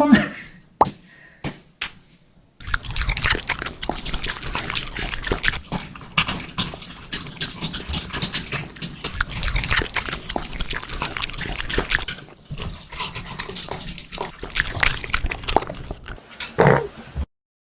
one?